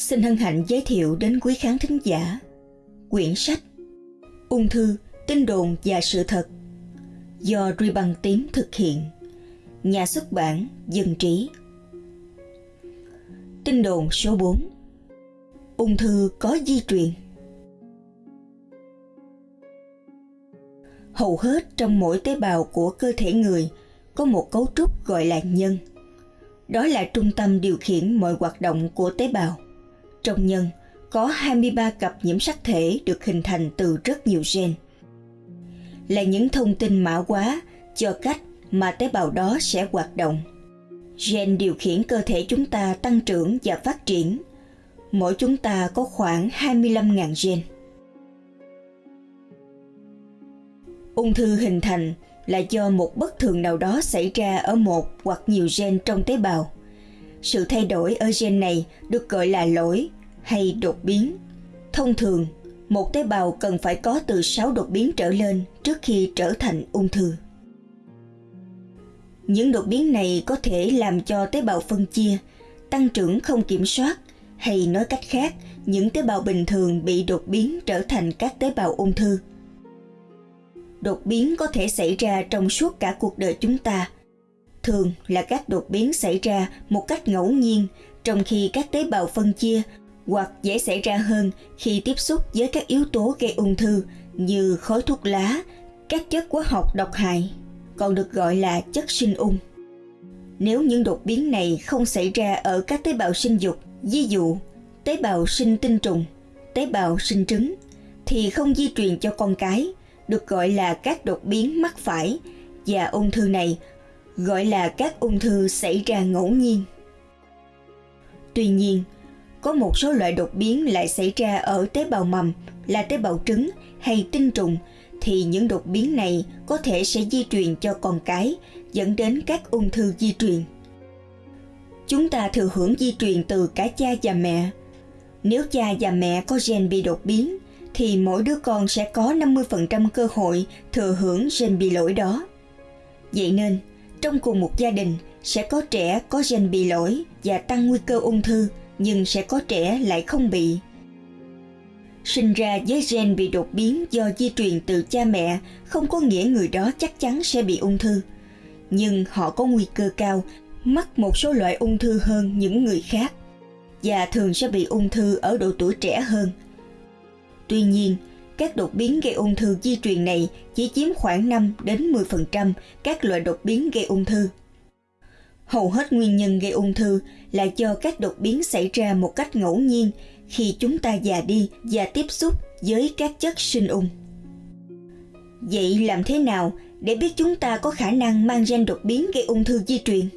xin hân hạnh giới thiệu đến quý khán thính giả quyển sách Ung thư, tin đồn và sự thật do Ruy Băng Tím thực hiện. Nhà xuất bản Dân Trí Tin đồn số 4 Ung thư có di truyền Hầu hết trong mỗi tế bào của cơ thể người có một cấu trúc gọi là nhân. Đó là trung tâm điều khiển mọi hoạt động của tế bào. Trong nhân, có 23 cặp nhiễm sắc thể được hình thành từ rất nhiều gen. Là những thông tin mã hóa cho cách mà tế bào đó sẽ hoạt động. Gen điều khiển cơ thể chúng ta tăng trưởng và phát triển. Mỗi chúng ta có khoảng 25.000 gen. Ung thư hình thành là do một bất thường nào đó xảy ra ở một hoặc nhiều gen trong tế bào. Sự thay đổi ở gen này được gọi là lỗi hay đột biến. Thông thường, một tế bào cần phải có từ 6 đột biến trở lên trước khi trở thành ung thư. Những đột biến này có thể làm cho tế bào phân chia, tăng trưởng không kiểm soát hay nói cách khác, những tế bào bình thường bị đột biến trở thành các tế bào ung thư. Đột biến có thể xảy ra trong suốt cả cuộc đời chúng ta. Thường là các đột biến xảy ra một cách ngẫu nhiên trong khi các tế bào phân chia hoặc dễ xảy ra hơn khi tiếp xúc với các yếu tố gây ung thư như khói thuốc lá, các chất hóa học độc hại, còn được gọi là chất sinh ung. Nếu những đột biến này không xảy ra ở các tế bào sinh dục, ví dụ tế bào sinh tinh trùng, tế bào sinh trứng, thì không di truyền cho con cái, được gọi là các đột biến mắc phải và ung thư này gọi là các ung thư xảy ra ngẫu nhiên. Tuy nhiên, có một số loại đột biến lại xảy ra ở tế bào mầm là tế bào trứng hay tinh trùng thì những đột biến này có thể sẽ di truyền cho con cái dẫn đến các ung thư di truyền. Chúng ta thừa hưởng di truyền từ cả cha và mẹ. Nếu cha và mẹ có gen bị đột biến thì mỗi đứa con sẽ có 50% cơ hội thừa hưởng gen bị lỗi đó. Vậy nên, trong cùng một gia đình sẽ có trẻ có gen bị lỗi và tăng nguy cơ ung thư nhưng sẽ có trẻ lại không bị. Sinh ra với gen bị đột biến do di truyền từ cha mẹ không có nghĩa người đó chắc chắn sẽ bị ung thư, nhưng họ có nguy cơ cao mắc một số loại ung thư hơn những người khác và thường sẽ bị ung thư ở độ tuổi trẻ hơn. Tuy nhiên, các đột biến gây ung thư di truyền này chỉ chiếm khoảng 5 đến 10% các loại đột biến gây ung thư hầu hết nguyên nhân gây ung thư là do các đột biến xảy ra một cách ngẫu nhiên khi chúng ta già đi và tiếp xúc với các chất sinh ung. Vậy làm thế nào để biết chúng ta có khả năng mang gen đột biến gây ung thư di truyền?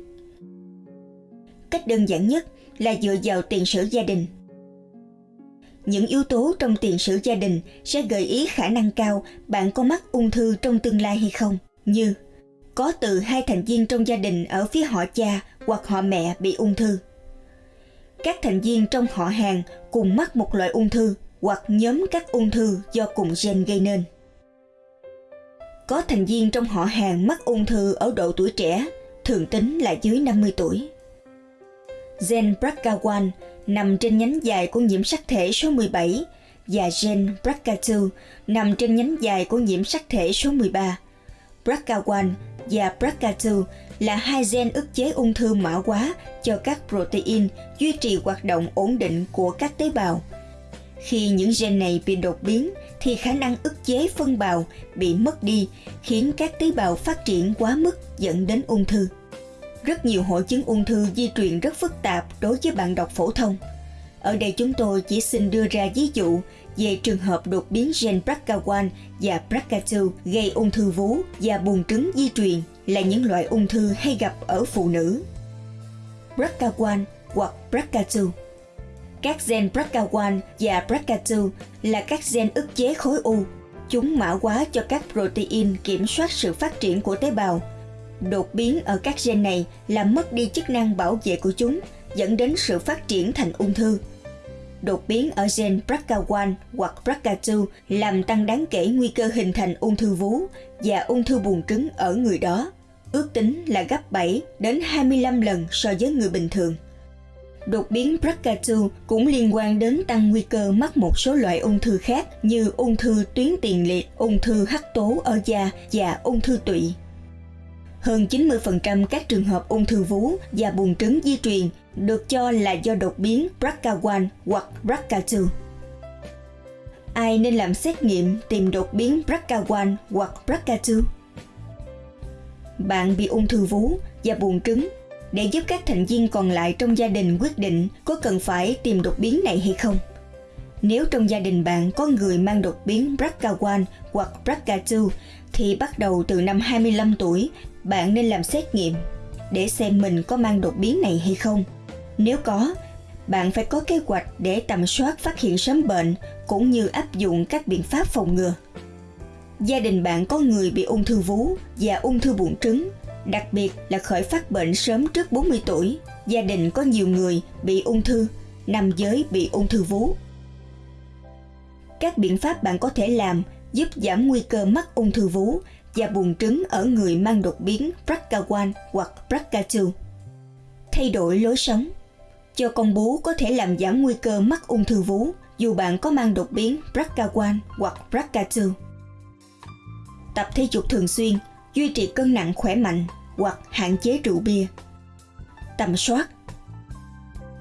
Cách đơn giản nhất là dựa vào tiền sử gia đình. Những yếu tố trong tiền sử gia đình sẽ gợi ý khả năng cao bạn có mắc ung thư trong tương lai hay không, như có từ hai thành viên trong gia đình ở phía họ cha hoặc họ mẹ bị ung thư. Các thành viên trong họ hàng cùng mắc một loại ung thư hoặc nhóm các ung thư do cùng gen gây nên. Có thành viên trong họ hàng mắc ung thư ở độ tuổi trẻ, thường tính là dưới 50 tuổi. Gen BRCA1 nằm trên nhánh dài của nhiễm sắc thể số 17 và gen BRCA2 nằm trên nhánh dài của nhiễm sắc thể số 13. BRCA1 và BRCA2 là hai gen ức chế ung thư mã hóa cho các protein duy trì hoạt động ổn định của các tế bào. Khi những gen này bị đột biến thì khả năng ức chế phân bào bị mất đi, khiến các tế bào phát triển quá mức dẫn đến ung thư. Rất nhiều hội chứng ung thư di truyền rất phức tạp đối với bạn đọc phổ thông. Ở đây chúng tôi chỉ xin đưa ra ví dụ về trường hợp đột biến gen BRCA1 và BRCA2 gây ung thư vú và buồng trứng di truyền là những loại ung thư hay gặp ở phụ nữ. BRCA1 hoặc BRCA2 Các gen BRCA1 và BRCA2 là các gen ức chế khối u. Chúng mã hóa cho các protein kiểm soát sự phát triển của tế bào. Đột biến ở các gen này làm mất đi chức năng bảo vệ của chúng, dẫn đến sự phát triển thành ung thư đột biến ở gen BRCA1 hoặc BRCA2 làm tăng đáng kể nguy cơ hình thành ung thư vú và ung thư buồng trứng ở người đó, ước tính là gấp 7 đến 25 lần so với người bình thường. Đột biến BRCA2 cũng liên quan đến tăng nguy cơ mắc một số loại ung thư khác như ung thư tuyến tiền liệt, ung thư hắc tố ở da và ung thư tụy. Hơn 90% các trường hợp ung thư vú và buồng trứng di truyền được cho là do đột biến BRCA1 hoặc BRCA2. Ai nên làm xét nghiệm tìm đột biến BRCA1 hoặc BRCA2? Bạn bị ung thư vú và buồng trứng, để giúp các thành viên còn lại trong gia đình quyết định có cần phải tìm đột biến này hay không. Nếu trong gia đình bạn có người mang đột biến BRCA1 hoặc BRCA2 thì bắt đầu từ năm 25 tuổi bạn nên làm xét nghiệm để xem mình có mang đột biến này hay không. Nếu có, bạn phải có kế hoạch để tầm soát phát hiện sớm bệnh cũng như áp dụng các biện pháp phòng ngừa. Gia đình bạn có người bị ung thư vú và ung thư buồng trứng, đặc biệt là khởi phát bệnh sớm trước 40 tuổi. Gia đình có nhiều người bị ung thư, nam giới bị ung thư vú. Các biện pháp bạn có thể làm giúp giảm nguy cơ mắc ung thư vú và buồng trứng ở người mang đột biến BRCA1 hoặc BRCA2. Thay đổi lối sống Cho con bú có thể làm giảm nguy cơ mắc ung thư vú dù bạn có mang đột biến BRCA1 hoặc BRCA2. Tập thể dục thường xuyên, duy trì cân nặng khỏe mạnh hoặc hạn chế rượu bia. Tầm soát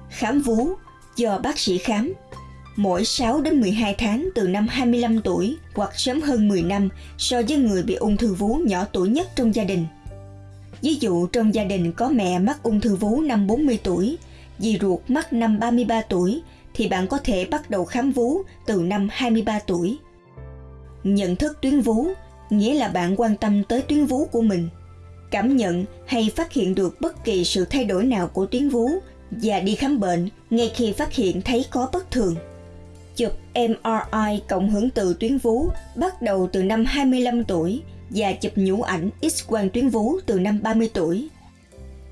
Khám vú do bác sĩ khám mỗi 6 đến 12 tháng từ năm 25 tuổi hoặc sớm hơn 10 năm so với người bị ung thư vú nhỏ tuổi nhất trong gia đình. Ví dụ trong gia đình có mẹ mắc ung thư vú năm 40 tuổi, dì ruột mắc năm 33 tuổi thì bạn có thể bắt đầu khám vú từ năm 23 tuổi. Nhận thức tuyến vú nghĩa là bạn quan tâm tới tuyến vú của mình. Cảm nhận hay phát hiện được bất kỳ sự thay đổi nào của tuyến vú và đi khám bệnh ngay khi phát hiện thấy có bất thường. Chụp MRI cộng hưởng từ tuyến vú bắt đầu từ năm 25 tuổi và chụp nhũ ảnh X-quang tuyến vú từ năm 30 tuổi.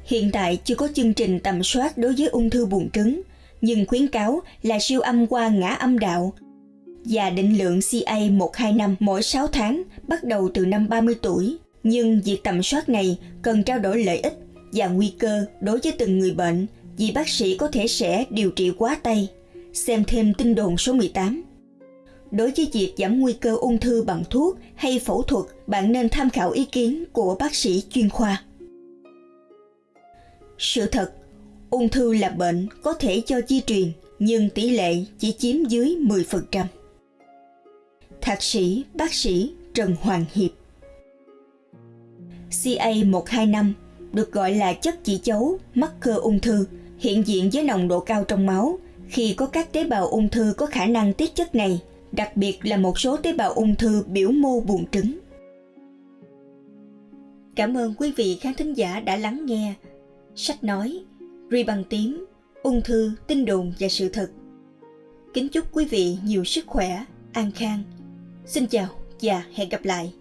Hiện tại chưa có chương trình tầm soát đối với ung thư buồng trứng, nhưng khuyến cáo là siêu âm qua ngã âm đạo và định lượng CA125 mỗi 6 tháng bắt đầu từ năm 30 tuổi. Nhưng việc tầm soát này cần trao đổi lợi ích và nguy cơ đối với từng người bệnh vì bác sĩ có thể sẽ điều trị quá tay xem thêm tin đồn số 18. Đối với việc giảm nguy cơ ung thư bằng thuốc hay phẫu thuật, bạn nên tham khảo ý kiến của bác sĩ chuyên khoa. Sự thật, ung thư là bệnh có thể do di truyền, nhưng tỷ lệ chỉ chiếm dưới 10%. Thạc sĩ bác sĩ Trần Hoàng Hiệp CA125 được gọi là chất chỉ dấu mắc cơ ung thư, hiện diện với nồng độ cao trong máu khi có các tế bào ung thư có khả năng tiết chất này, đặc biệt là một số tế bào ung thư biểu mô buồng trứng. Cảm ơn quý vị khán thính giả đã lắng nghe. Sách nói, ri bằng tím, ung thư, tin đồn và sự thật. Kính chúc quý vị nhiều sức khỏe, an khang. Xin chào và hẹn gặp lại.